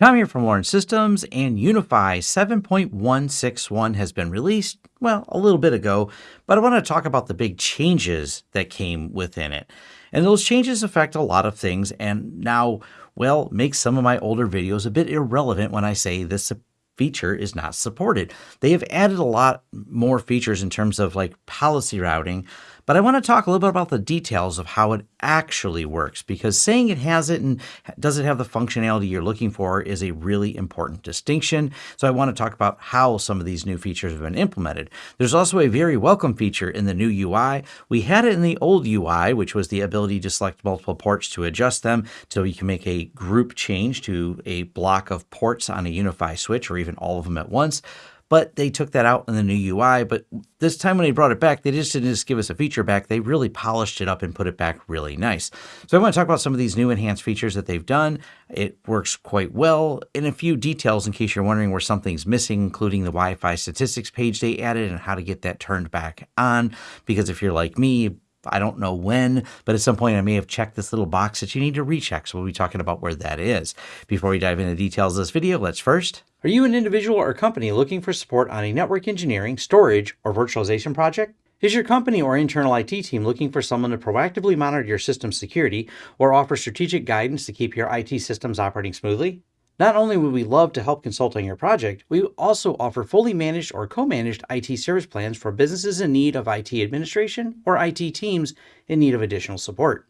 Tom here from Lawrence Systems, and UniFi 7.161 has been released, well, a little bit ago, but I want to talk about the big changes that came within it. And those changes affect a lot of things, and now, well, make some of my older videos a bit irrelevant when I say this feature is not supported. They have added a lot more features in terms of like policy routing, but I want to talk a little bit about the details of how it actually works because saying it has it and does it have the functionality you're looking for is a really important distinction. So I want to talk about how some of these new features have been implemented. There's also a very welcome feature in the new UI. We had it in the old UI, which was the ability to select multiple ports to adjust them so you can make a group change to a block of ports on a UniFi switch or even all of them at once but they took that out in the new UI. But this time when they brought it back, they just didn't just give us a feature back. They really polished it up and put it back really nice. So I want to talk about some of these new enhanced features that they've done. It works quite well in a few details in case you're wondering where something's missing, including the Wi-Fi statistics page they added and how to get that turned back on. Because if you're like me, I don't know when, but at some point I may have checked this little box that you need to recheck. So we'll be talking about where that is. Before we dive into details of this video, let's first. Are you an individual or company looking for support on a network engineering, storage, or virtualization project? Is your company or internal IT team looking for someone to proactively monitor your system security or offer strategic guidance to keep your IT systems operating smoothly? Not only would we love to help consult on your project, we also offer fully managed or co-managed IT service plans for businesses in need of IT administration or IT teams in need of additional support.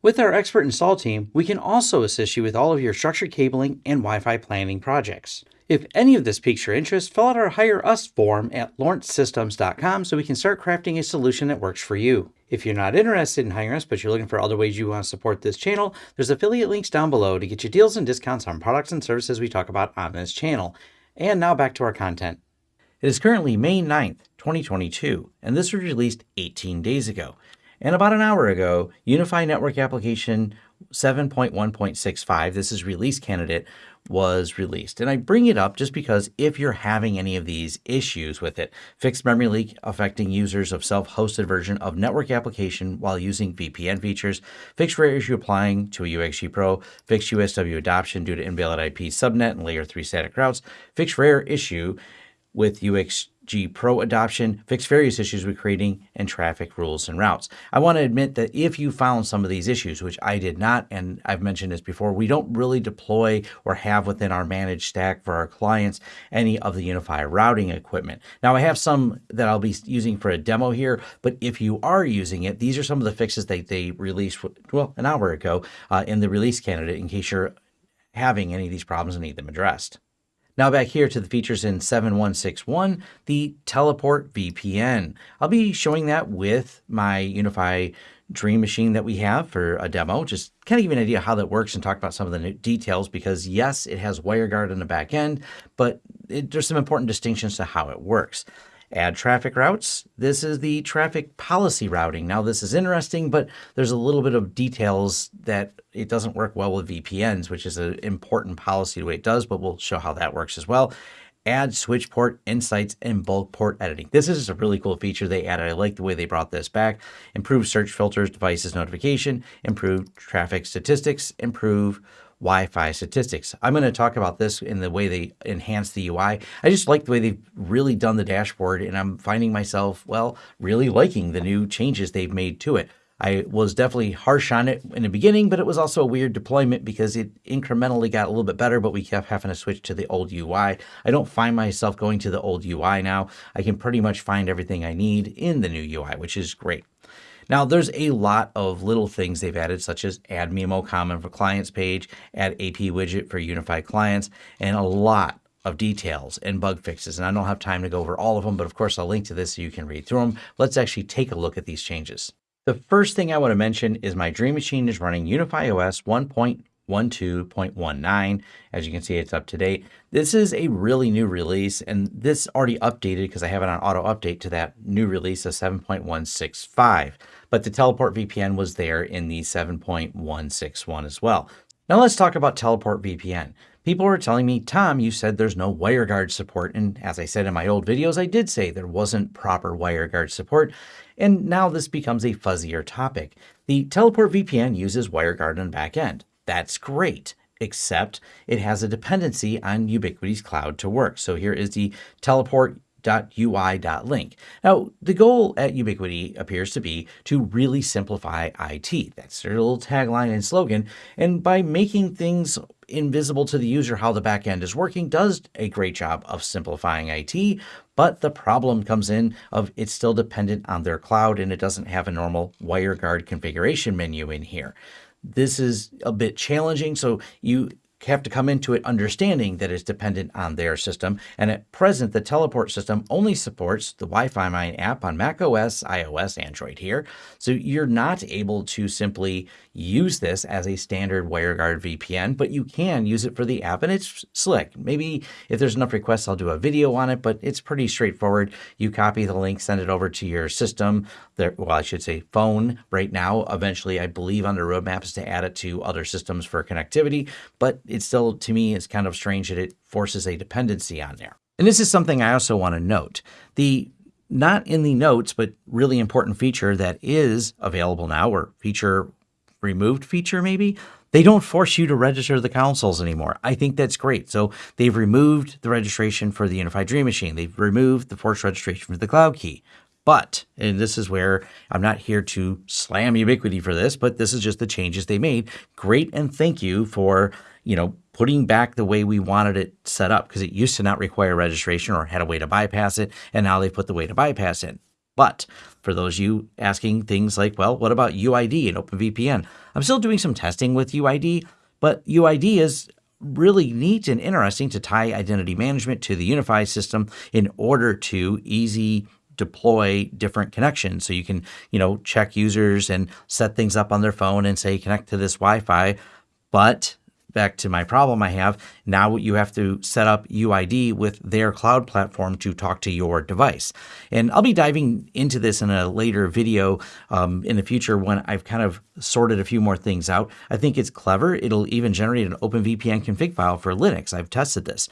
With our expert install team, we can also assist you with all of your structured cabling and Wi-Fi planning projects. If any of this piques your interest, fill out our Hire Us form at lawrencesystems.com so we can start crafting a solution that works for you. If you're not interested in hiring us, but you're looking for other ways you want to support this channel, there's affiliate links down below to get you deals and discounts on products and services we talk about on this channel. And now back to our content. It is currently May 9th, 2022, and this was released 18 days ago. And about an hour ago, UniFi Network Application 7.1.65, this is release candidate, was released. And I bring it up just because if you're having any of these issues with it, fixed memory leak affecting users of self-hosted version of network application while using VPN features, fixed rare issue applying to a UXG Pro, fixed USW adoption due to invalid IP subnet and layer 3 static routes, fixed rare issue with UX G Pro adoption, fix various issues with creating and traffic rules and routes. I want to admit that if you found some of these issues, which I did not, and I've mentioned this before, we don't really deploy or have within our managed stack for our clients any of the UniFi routing equipment. Now I have some that I'll be using for a demo here, but if you are using it, these are some of the fixes that they released, well, an hour ago uh, in the release candidate in case you're having any of these problems and need them addressed. Now back here to the features in 7161, the Teleport VPN. I'll be showing that with my UniFi Dream Machine that we have for a demo, just kind of give you an idea how that works and talk about some of the details because yes, it has WireGuard on the back end, but it, there's some important distinctions to how it works. Add traffic routes. This is the traffic policy routing. Now this is interesting, but there's a little bit of details that it doesn't work well with VPNs, which is an important policy the way it does, but we'll show how that works as well. Add switch port insights and bulk port editing. This is a really cool feature they added. I like the way they brought this back. Improve search filters, devices notification, improve traffic statistics, improve Wi-Fi statistics. I'm going to talk about this in the way they enhance the UI. I just like the way they've really done the dashboard and I'm finding myself, well, really liking the new changes they've made to it. I was definitely harsh on it in the beginning, but it was also a weird deployment because it incrementally got a little bit better, but we kept having to switch to the old UI. I don't find myself going to the old UI now. I can pretty much find everything I need in the new UI, which is great. Now, there's a lot of little things they've added, such as add MIMO common for clients page, add AP widget for unified clients, and a lot of details and bug fixes. And I don't have time to go over all of them, but of course I'll link to this so you can read through them. Let's actually take a look at these changes. The first thing I want to mention is my Dream Machine is running UniFi OS 1.12.19. As you can see, it's up to date. This is a really new release, and this already updated because I have it on auto update to that new release of 7.165 but the teleport VPN was there in the 7.161 as well. Now let's talk about teleport VPN. People were telling me, Tom, you said there's no WireGuard support. And as I said in my old videos, I did say there wasn't proper WireGuard support. And now this becomes a fuzzier topic. The teleport VPN uses WireGuard on the back. That's great except it has a dependency on Ubiquiti's cloud to work. So here is the teleport ui.link. Now, the goal at Ubiquiti appears to be to really simplify IT. That's their little tagline and slogan. And by making things invisible to the user how the backend is working does a great job of simplifying IT, but the problem comes in of it's still dependent on their cloud and it doesn't have a normal WireGuard configuration menu in here. This is a bit challenging, so you have to come into it understanding that it's dependent on their system. And at present, the teleport system only supports the WiFiman app on Mac OS, iOS, Android here. So you're not able to simply use this as a standard WireGuard VPN, but you can use it for the app and it's slick. Maybe if there's enough requests, I'll do a video on it, but it's pretty straightforward. You copy the link, send it over to your system, there, well, I should say phone right now. Eventually, I believe on the roadmap is to add it to other systems for connectivity, but it still, to me, is kind of strange that it forces a dependency on there. And this is something I also want to note. The not in the notes, but really important feature that is available now, or feature removed feature maybe, they don't force you to register the consoles anymore. I think that's great. So they've removed the registration for the UniFi Dream Machine. They've removed the forced registration for the Cloud Key. But, and this is where I'm not here to slam Ubiquiti for this, but this is just the changes they made. Great and thank you for, you know, putting back the way we wanted it set up because it used to not require registration or had a way to bypass it, and now they put the way to bypass it. But for those you asking things like, well, what about UID and OpenVPN? I'm still doing some testing with UID, but UID is really neat and interesting to tie identity management to the unified system in order to easy deploy different connections. So you can, you know, check users and set things up on their phone and say connect to this Wi-Fi. But back to my problem I have, now you have to set up UID with their cloud platform to talk to your device. And I'll be diving into this in a later video um, in the future when I've kind of sorted a few more things out. I think it's clever. It'll even generate an OpenVPN config file for Linux. I've tested this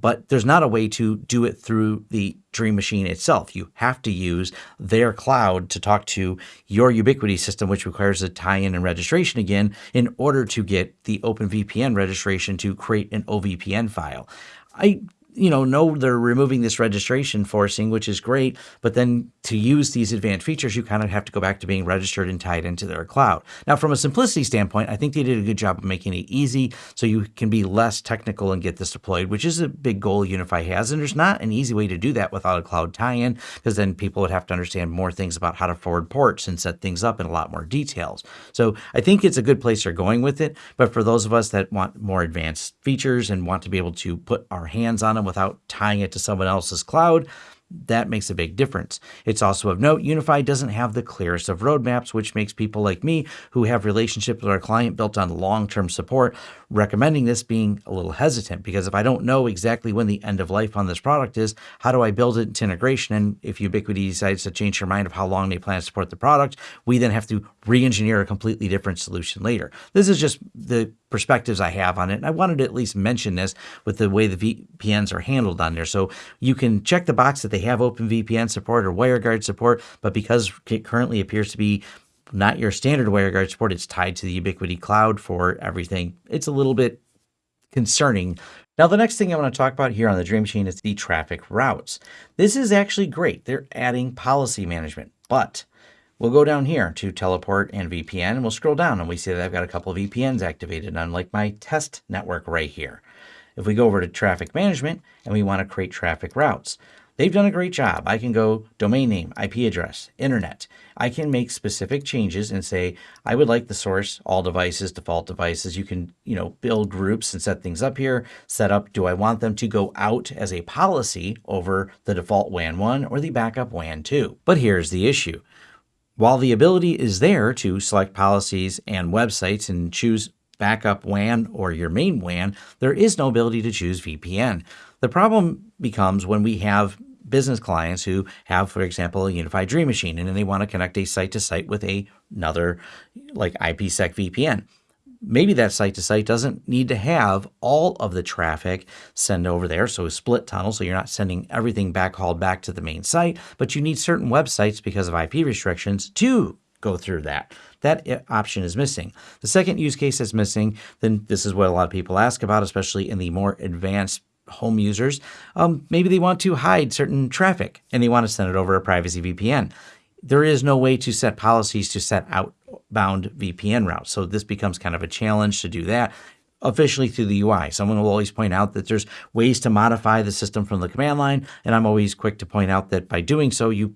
but there's not a way to do it through the Dream Machine itself. You have to use their cloud to talk to your Ubiquiti system, which requires a tie-in and registration again in order to get the OpenVPN registration to create an OVPN file. I you know, know they're removing this registration forcing, which is great. But then to use these advanced features, you kind of have to go back to being registered and tied into their cloud. Now, from a simplicity standpoint, I think they did a good job of making it easy so you can be less technical and get this deployed, which is a big goal UniFi has. And there's not an easy way to do that without a cloud tie-in, because then people would have to understand more things about how to forward ports and set things up in a lot more details. So I think it's a good place they're going with it. But for those of us that want more advanced features and want to be able to put our hands on them, without tying it to someone else's cloud, that makes a big difference. It's also of note, UniFi doesn't have the clearest of roadmaps, which makes people like me who have relationships with our client built on long-term support recommending this being a little hesitant because if I don't know exactly when the end of life on this product is, how do I build it into integration? And if Ubiquiti decides to change their mind of how long they plan to support the product, we then have to re-engineer a completely different solution later. This is just the perspectives I have on it. And I wanted to at least mention this with the way the VPNs are handled on there. So you can check the box that they have OpenVPN support or WireGuard support, but because it currently appears to be not your standard WireGuard support. It's tied to the Ubiquiti cloud for everything. It's a little bit concerning. Now, the next thing I want to talk about here on the Dream Machine is the traffic routes. This is actually great. They're adding policy management, but we'll go down here to teleport and VPN and we'll scroll down and we see that I've got a couple of VPNs activated on like my test network right here. If we go over to traffic management and we want to create traffic routes, They've done a great job. I can go domain name, IP address, internet. I can make specific changes and say, I would like the source, all devices, default devices. You can, you know, build groups and set things up here, set up, do I want them to go out as a policy over the default WAN 1 or the backup WAN 2? But here's the issue. While the ability is there to select policies and websites and choose backup WAN or your main WAN, there is no ability to choose VPN. The problem becomes when we have business clients who have, for example, a UniFi Dream Machine and then they want to connect a site to site with a, another like IPsec VPN. Maybe that site to site doesn't need to have all of the traffic send over there. So a split tunnel, so you're not sending everything backhauled back to the main site, but you need certain websites because of IP restrictions to go through that. That option is missing. The second use case that's missing, then this is what a lot of people ask about, especially in the more advanced home users. Um, maybe they want to hide certain traffic and they want to send it over a privacy VPN. There is no way to set policies to set outbound VPN routes. So this becomes kind of a challenge to do that officially through the UI. Someone will always point out that there's ways to modify the system from the command line. And I'm always quick to point out that by doing so, you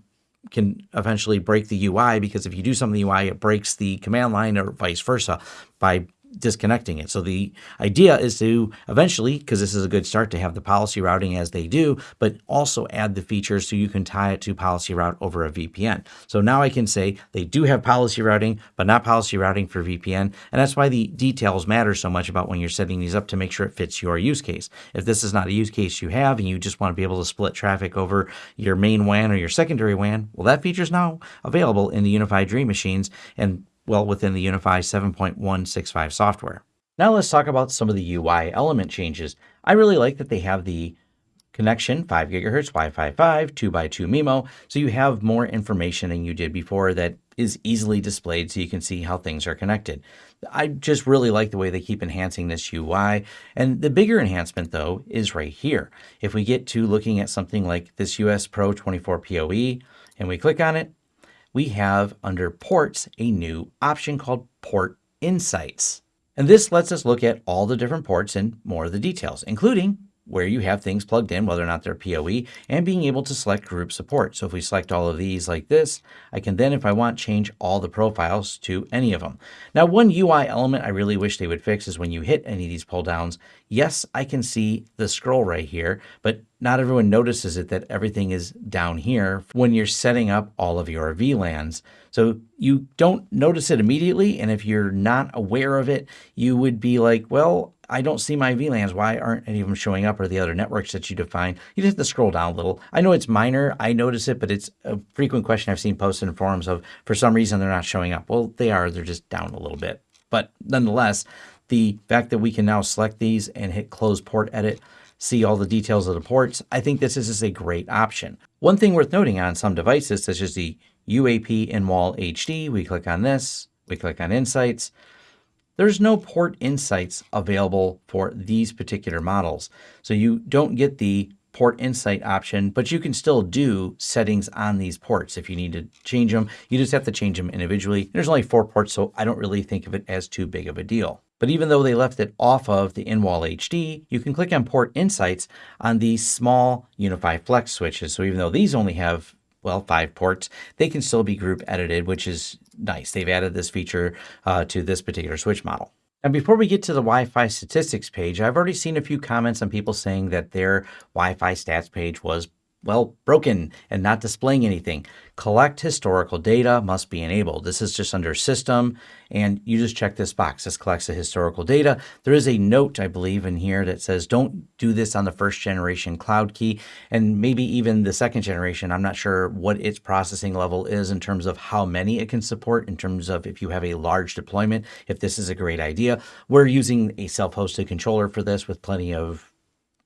can eventually break the UI because if you do something in the UI, it breaks the command line or vice versa by disconnecting it. So the idea is to eventually, because this is a good start to have the policy routing as they do, but also add the features so you can tie it to policy route over a VPN. So now I can say they do have policy routing, but not policy routing for VPN. And that's why the details matter so much about when you're setting these up to make sure it fits your use case. If this is not a use case you have and you just want to be able to split traffic over your main WAN or your secondary WAN, well, that feature is now available in the UniFi Dream machines. And well within the UniFi 7.165 software. Now let's talk about some of the UI element changes. I really like that they have the connection 5 gigahertz Wi-Fi 5 2x2 MIMO so you have more information than you did before that is easily displayed so you can see how things are connected. I just really like the way they keep enhancing this UI and the bigger enhancement though is right here. If we get to looking at something like this US Pro 24 PoE and we click on it we have under ports a new option called Port Insights. And this lets us look at all the different ports and more of the details, including where you have things plugged in, whether or not they're PoE, and being able to select group support. So if we select all of these like this, I can then, if I want, change all the profiles to any of them. Now, one UI element I really wish they would fix is when you hit any of these pull downs, yes, I can see the scroll right here, but not everyone notices it that everything is down here when you're setting up all of your VLANs. So you don't notice it immediately. And if you're not aware of it, you would be like, well, I don't see my VLANs. Why aren't any of them showing up or the other networks that you define? You just have to scroll down a little. I know it's minor. I notice it, but it's a frequent question I've seen posted in forums of for some reason they're not showing up. Well, they are. They're just down a little bit. But nonetheless, the fact that we can now select these and hit close port edit, see all the details of the ports, I think this is a great option. One thing worth noting on some devices, such as the UAP in-wall HD, we click on this, we click on Insights, there's no port insights available for these particular models. So you don't get the port insight option, but you can still do settings on these ports. If you need to change them, you just have to change them individually. There's only four ports, so I don't really think of it as too big of a deal. But even though they left it off of the in-wall HD, you can click on port insights on these small UniFi Flex switches. So even though these only have well, five ports, they can still be group edited, which is nice. They've added this feature uh, to this particular switch model. And before we get to the Wi-Fi statistics page, I've already seen a few comments on people saying that their Wi-Fi stats page was well, broken and not displaying anything. Collect historical data must be enabled. This is just under system and you just check this box. This collects the historical data. There is a note, I believe, in here that says don't do this on the first generation cloud key and maybe even the second generation. I'm not sure what its processing level is in terms of how many it can support in terms of if you have a large deployment, if this is a great idea. We're using a self-hosted controller for this with plenty of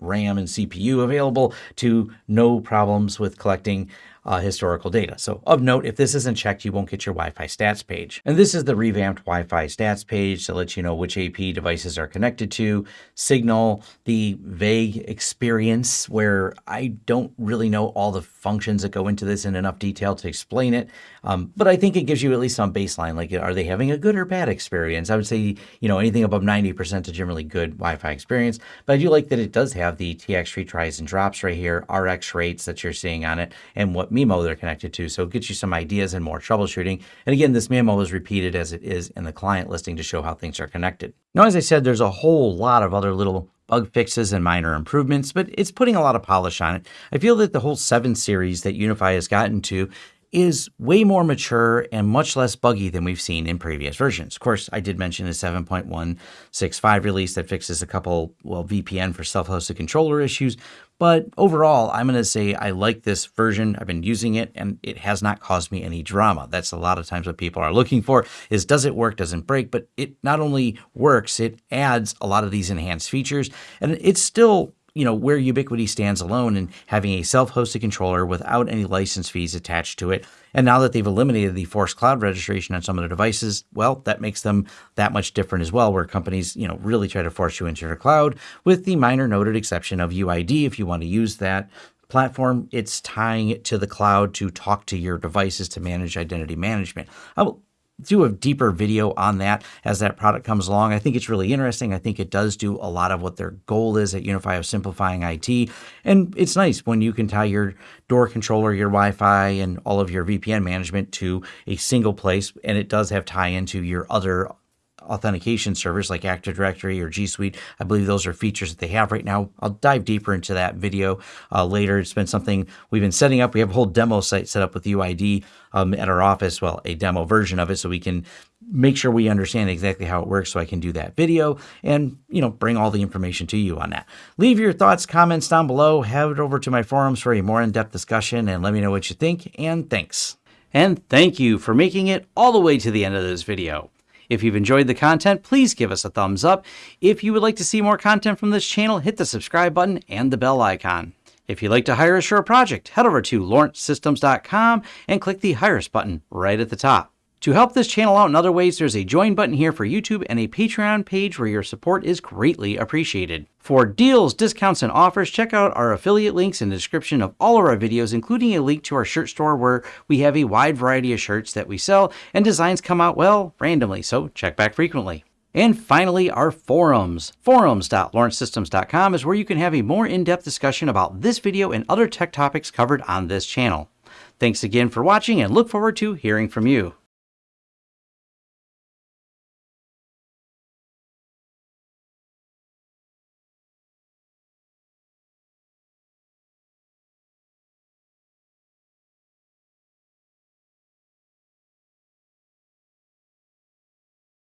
RAM and CPU available to no problems with collecting uh, historical data. So of note, if this isn't checked, you won't get your Wi-Fi stats page. And this is the revamped Wi-Fi stats page to let you know which AP devices are connected to, signal, the vague experience where I don't really know all the functions that go into this in enough detail to explain it. Um, but I think it gives you at least some baseline, like are they having a good or bad experience? I would say, you know, anything above 90% is generally good Wi-Fi experience. But I do like that it does have the TX retries and drops right here, RX rates that you're seeing on it, and what MIMO they're connected to. So it gets you some ideas and more troubleshooting. And again, this MIMO is repeated as it is in the client listing to show how things are connected. Now, as I said, there's a whole lot of other little bug fixes and minor improvements, but it's putting a lot of polish on it. I feel that the whole 7 series that UniFi has gotten to is way more mature and much less buggy than we've seen in previous versions. Of course, I did mention the 7.165 release that fixes a couple, well, VPN for self-hosted controller issues, but overall, I'm going to say I like this version. I've been using it and it has not caused me any drama. That's a lot of times what people are looking for is does it work, doesn't break, but it not only works, it adds a lot of these enhanced features and it's still you know, where Ubiquiti stands alone in having a self-hosted controller without any license fees attached to it. And now that they've eliminated the forced cloud registration on some of their devices, well, that makes them that much different as well, where companies, you know, really try to force you into their cloud with the minor noted exception of UID if you want to use that platform, it's tying it to the cloud to talk to your devices to manage identity management. I will do a deeper video on that as that product comes along. I think it's really interesting. I think it does do a lot of what their goal is at UniFi of simplifying IT. And it's nice when you can tie your door controller, your Wi-Fi, and all of your VPN management to a single place. And it does have tie into your other authentication servers like Active Directory or G Suite. I believe those are features that they have right now. I'll dive deeper into that video uh, later. It's been something we've been setting up. We have a whole demo site set up with UID um, at our office. Well, a demo version of it so we can make sure we understand exactly how it works so I can do that video and, you know, bring all the information to you on that. Leave your thoughts, comments down below. Head over to my forums for a more in-depth discussion and let me know what you think. And thanks. And thank you for making it all the way to the end of this video. If you've enjoyed the content, please give us a thumbs up. If you would like to see more content from this channel, hit the subscribe button and the bell icon. If you'd like to hire a project, head over to lawrencesystems.com and click the Hire Us button right at the top. To help this channel out in other ways, there's a join button here for YouTube and a Patreon page where your support is greatly appreciated. For deals, discounts, and offers, check out our affiliate links in the description of all of our videos, including a link to our shirt store where we have a wide variety of shirts that we sell and designs come out, well, randomly, so check back frequently. And finally, our forums. Forums.lawrencesystems.com is where you can have a more in-depth discussion about this video and other tech topics covered on this channel. Thanks again for watching and look forward to hearing from you.